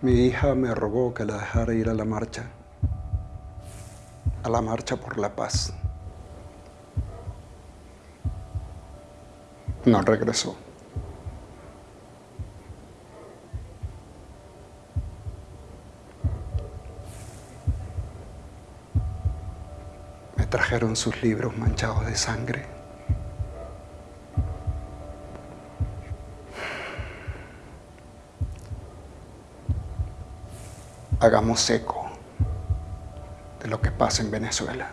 Mi hija me rogó que la dejara ir a la marcha, a la marcha por la paz. No regresó. Me trajeron sus libros manchados de sangre. Hagamos eco de lo que pasa en Venezuela.